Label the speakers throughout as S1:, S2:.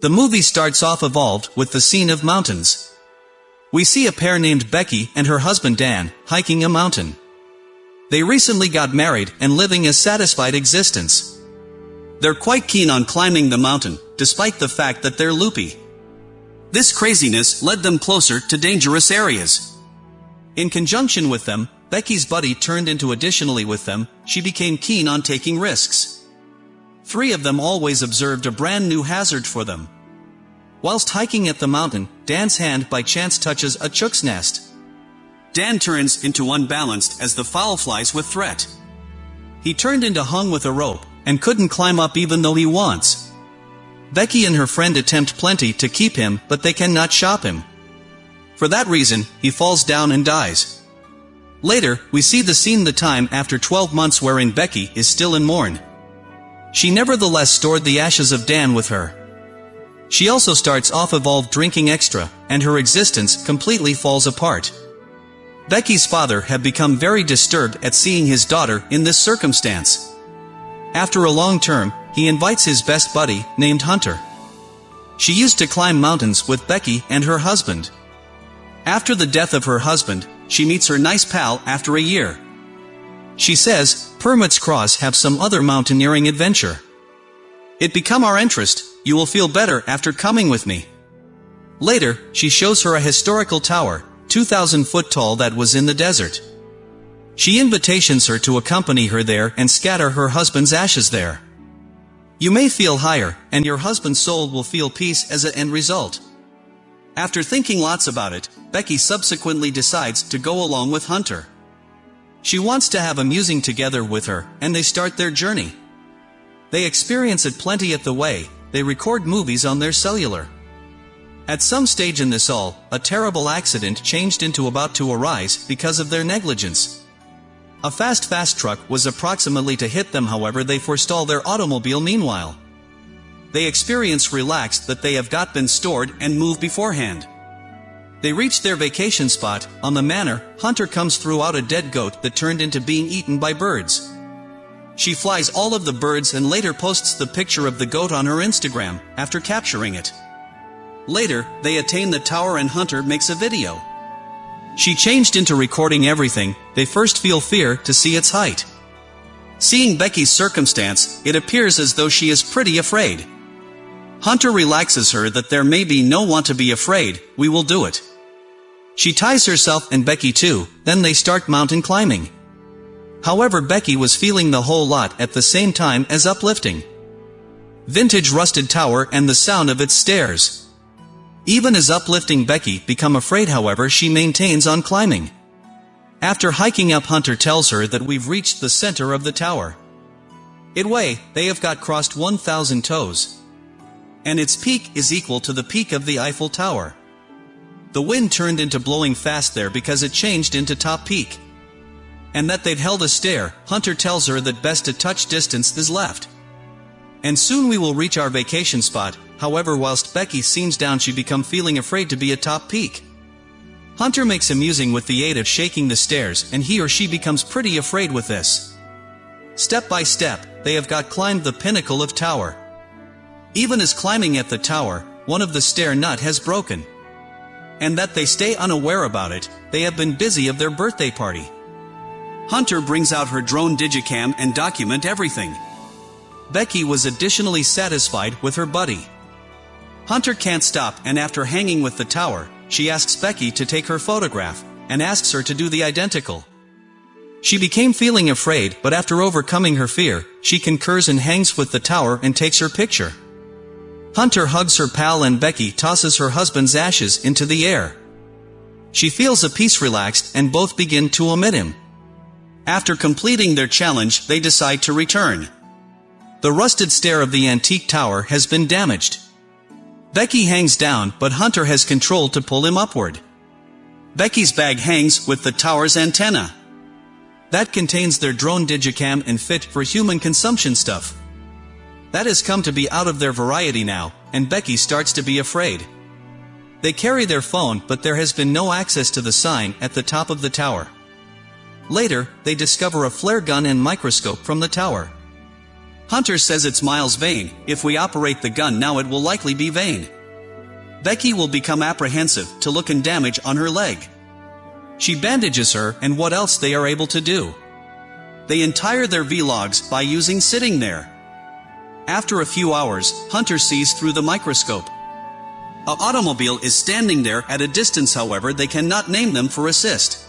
S1: The movie starts off evolved with the scene of mountains. We see a pair named Becky and her husband Dan, hiking a mountain. They recently got married and living a satisfied existence. They're quite keen on climbing the mountain, despite the fact that they're loopy. This craziness led them closer to dangerous areas. In conjunction with them, Becky's buddy turned into additionally with them, she became keen on taking risks. Three of them always observed a brand new hazard for them. Whilst hiking at the mountain, Dan's hand by chance touches a chook's nest. Dan turns into unbalanced as the fowl flies with threat. He turned into hung with a rope, and couldn't climb up even though he wants. Becky and her friend attempt plenty to keep him, but they cannot shop him. For that reason, he falls down and dies. Later, we see the scene the time after 12 months wherein Becky is still in mourn. She nevertheless stored the ashes of Dan with her. She also starts off evolved drinking extra, and her existence completely falls apart. Becky's father had become very disturbed at seeing his daughter in this circumstance. After a long term, he invites his best buddy, named Hunter. She used to climb mountains with Becky and her husband. After the death of her husband, she meets her nice pal after a year. She says, Permits Cross have some other mountaineering adventure. It become our interest, you will feel better after coming with me. Later, she shows her a historical tower, 2,000 foot tall that was in the desert. She invitations her to accompany her there and scatter her husband's ashes there. You may feel higher, and your husband's soul will feel peace as an end result. After thinking lots about it, Becky subsequently decides to go along with Hunter. She wants to have amusing together with her, and they start their journey. They experience it plenty at the way, they record movies on their cellular. At some stage in this all, a terrible accident changed into about to arise because of their negligence. A fast fast truck was approximately to hit them however they forestall their automobile meanwhile. They experience relaxed that they have got been stored and moved beforehand. They reach their vacation spot, on the manor, Hunter comes through out a dead goat that turned into being eaten by birds. She flies all of the birds and later posts the picture of the goat on her Instagram, after capturing it. Later, they attain the tower and Hunter makes a video. She changed into recording everything, they first feel fear to see its height. Seeing Becky's circumstance, it appears as though she is pretty afraid. Hunter relaxes her that there may be no want to be afraid, we will do it. She ties herself and Becky too, then they start mountain climbing. However Becky was feeling the whole lot at the same time as uplifting. Vintage rusted tower and the sound of its stairs. Even as uplifting Becky become afraid however she maintains on climbing. After hiking up Hunter tells her that we've reached the center of the tower. It way, they have got crossed 1,000 toes. And its peak is equal to the peak of the Eiffel Tower. The wind turned into blowing fast there because it changed into top peak and that they'd held a stare, Hunter tells her that best a touch distance is left. And soon we will reach our vacation spot, however whilst Becky seems down she become feeling afraid to be a top peak. Hunter makes amusing with the aid of shaking the stairs and he or she becomes pretty afraid with this. Step by step, they have got climbed the pinnacle of tower. Even as climbing at the tower, one of the stair nut has broken. And that they stay unaware about it, they have been busy of their birthday party. Hunter brings out her drone digicam and document everything. Becky was additionally satisfied with her buddy. Hunter can't stop and after hanging with the tower, she asks Becky to take her photograph, and asks her to do the identical. She became feeling afraid but after overcoming her fear, she concurs and hangs with the tower and takes her picture. Hunter hugs her pal and Becky tosses her husband's ashes into the air. She feels a piece relaxed and both begin to omit him. After completing their challenge, they decide to return. The rusted stair of the antique tower has been damaged. Becky hangs down, but Hunter has control to pull him upward. Becky's bag hangs with the tower's antenna. That contains their drone digicam and fit for human consumption stuff. That has come to be out of their variety now, and Becky starts to be afraid. They carry their phone but there has been no access to the sign at the top of the tower. Later, they discover a flare gun and microscope from the tower. Hunter says it's Miles' vain, if we operate the gun now it will likely be vain. Becky will become apprehensive to look and damage on her leg. She bandages her and what else they are able to do. They entire their vlogs by using sitting there. After a few hours, Hunter sees through the microscope. A automobile is standing there at a distance however they cannot name them for assist.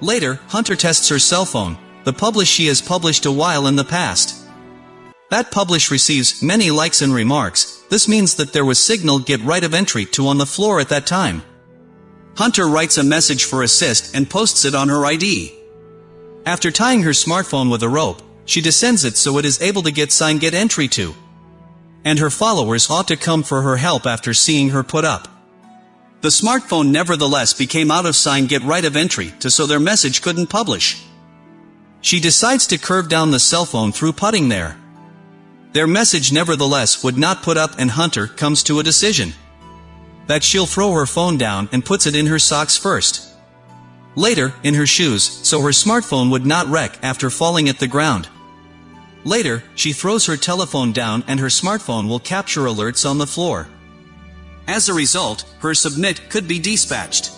S1: Later, Hunter tests her cell phone, the publish she has published a while in the past. That publish receives many likes and remarks, this means that there was signal get right of entry to on the floor at that time. Hunter writes a message for assist and posts it on her ID. After tying her smartphone with a rope, she descends it so it is able to get sign get entry to. And her followers ought to come for her help after seeing her put up. The smartphone nevertheless became out of sign get right of entry to so their message couldn't publish. She decides to curve down the cell phone through putting there. Their message nevertheless would not put up and Hunter comes to a decision. That she'll throw her phone down and puts it in her socks first. Later, in her shoes, so her smartphone would not wreck after falling at the ground. Later, she throws her telephone down and her smartphone will capture alerts on the floor. As a result, her submit could be dispatched.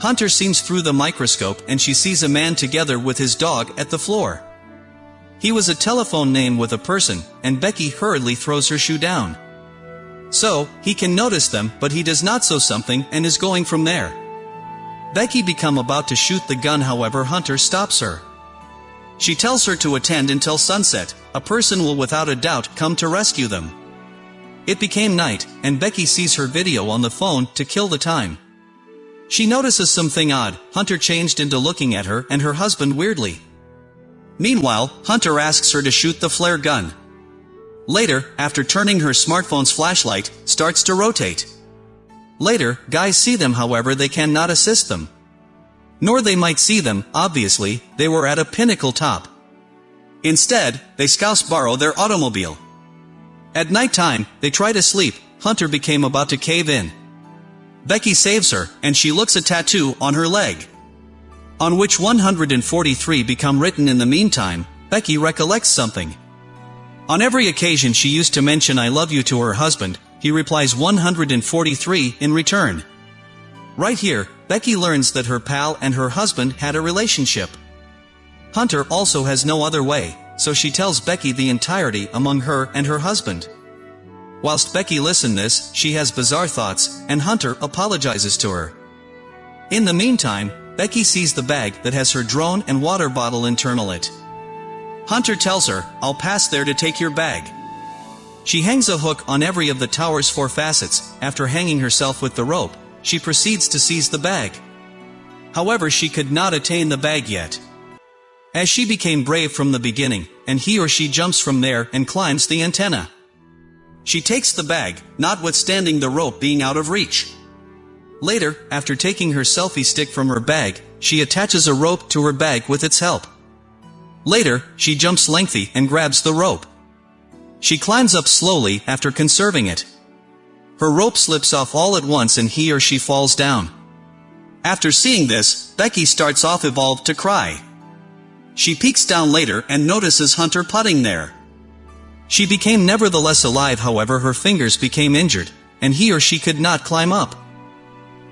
S1: Hunter sees through the microscope and she sees a man together with his dog at the floor. He was a telephone name with a person, and Becky hurriedly throws her shoe down. So, he can notice them but he does not so something and is going from there. Becky become about to shoot the gun however Hunter stops her. She tells her to attend until sunset, a person will without a doubt come to rescue them. It became night, and Becky sees her video on the phone to kill the time. She notices something odd, Hunter changed into looking at her and her husband weirdly. Meanwhile, Hunter asks her to shoot the flare gun. Later, after turning her smartphone's flashlight, starts to rotate. Later, guys see them however they cannot assist them. Nor they might see them, obviously, they were at a pinnacle top. Instead, they scouse borrow their automobile. At night time, they try to sleep, Hunter became about to cave in. Becky saves her, and she looks a tattoo on her leg. On which 143 become written in the meantime, Becky recollects something. On every occasion she used to mention I love you to her husband, he replies 143 in return. Right here, Becky learns that her pal and her husband had a relationship. Hunter also has no other way, so she tells Becky the entirety among her and her husband. Whilst Becky listens this, she has bizarre thoughts, and Hunter apologizes to her. In the meantime, Becky sees the bag that has her drone and water bottle internal it. Hunter tells her, I'll pass there to take your bag. She hangs a hook on every of the tower's four facets, after hanging herself with the rope, she proceeds to seize the bag. However she could not attain the bag yet. As she became brave from the beginning, and he or she jumps from there and climbs the antenna. She takes the bag, notwithstanding the rope being out of reach. Later, after taking her selfie stick from her bag, she attaches a rope to her bag with its help. Later, she jumps lengthy and grabs the rope. She climbs up slowly after conserving it. Her rope slips off all at once and he or she falls down. After seeing this, Becky starts off evolved to cry. She peeks down later and notices Hunter putting there. She became nevertheless alive however her fingers became injured, and he or she could not climb up.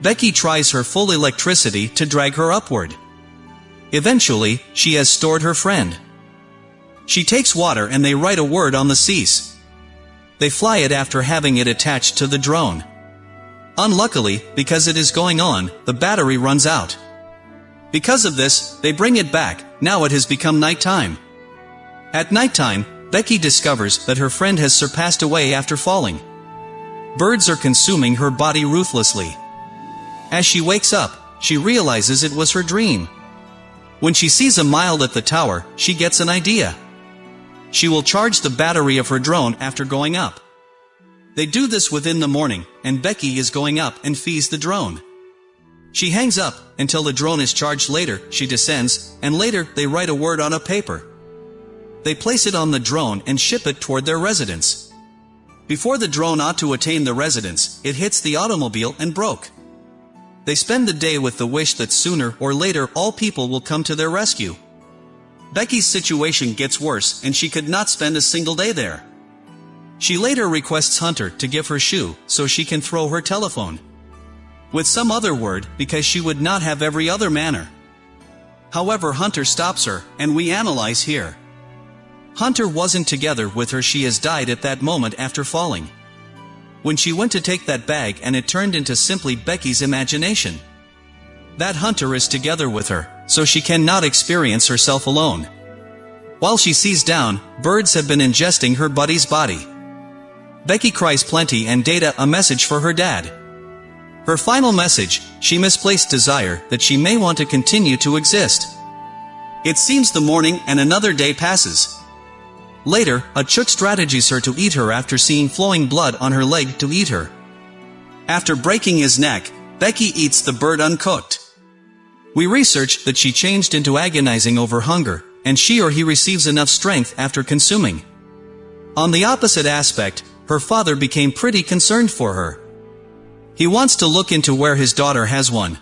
S1: Becky tries her full electricity to drag her upward. Eventually, she has stored her friend. She takes water and they write a word on the cease. They fly it after having it attached to the drone. Unluckily, because it is going on, the battery runs out. Because of this, they bring it back, now it has become nighttime. At nighttime, Becky discovers that her friend has surpassed away after falling. Birds are consuming her body ruthlessly. As she wakes up, she realizes it was her dream. When she sees a mile at the tower, she gets an idea. She will charge the battery of her drone after going up. They do this within the morning, and Becky is going up and feeds the drone. She hangs up, until the drone is charged later, she descends, and later they write a word on a paper. They place it on the drone and ship it toward their residence. Before the drone ought to attain the residence, it hits the automobile and broke. They spend the day with the wish that sooner or later all people will come to their rescue. Becky's situation gets worse and she could not spend a single day there. She later requests Hunter to give her shoe so she can throw her telephone. With some other word, because she would not have every other manner. However Hunter stops her, and we analyze here. Hunter wasn't together with her she has died at that moment after falling. When she went to take that bag and it turned into simply Becky's imagination. That Hunter is together with her, so she cannot experience herself alone. While she sees down, birds have been ingesting her buddy's body. Becky cries plenty and data a message for her dad. Her final message, she misplaced desire that she may want to continue to exist. It seems the morning and another day passes. Later, a chook strategies her to eat her after seeing flowing blood on her leg to eat her. After breaking his neck, Becky eats the bird uncooked. We researched that she changed into agonizing over hunger, and she or he receives enough strength after consuming. On the opposite aspect, her father became pretty concerned for her. He wants to look into where his daughter has one.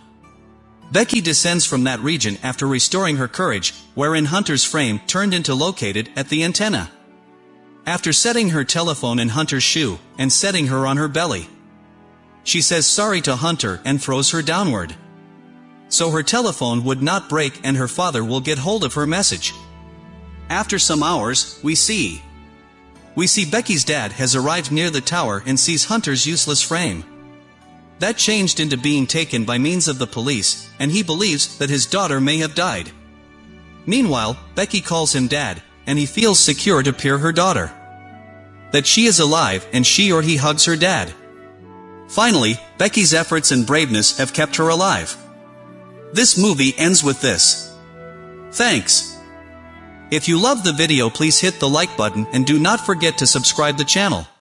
S1: Becky descends from that region after restoring her courage, wherein Hunter's frame turned into located at the antenna. After setting her telephone in Hunter's shoe, and setting her on her belly. She says sorry to Hunter and throws her downward. So her telephone would not break and her father will get hold of her message. After some hours, we see. We see Becky's dad has arrived near the tower and sees Hunter's useless frame. That changed into being taken by means of the police, and he believes that his daughter may have died. Meanwhile, Becky calls him dad, and he feels secure to peer her daughter. That she is alive and she or he hugs her dad. Finally, Becky's efforts and braveness have kept her alive. This movie ends with this. Thanks. If you love the video please hit the like button and do not forget to subscribe the channel.